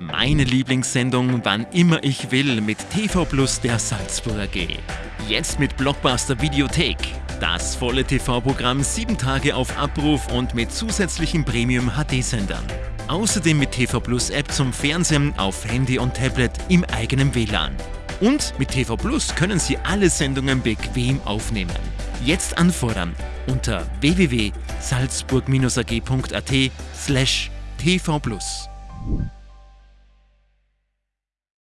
Meine Lieblingssendung, wann immer ich will, mit TV Plus der Salzburger AG. Jetzt mit Blockbuster Videothek. Das volle TV-Programm sieben Tage auf Abruf und mit zusätzlichen Premium-HD-Sendern. Außerdem mit TV Plus App zum Fernsehen auf Handy und Tablet im eigenen WLAN. Und mit TV Plus können Sie alle Sendungen bequem aufnehmen. Jetzt anfordern unter www.salzburg-ag.at slash tvplus.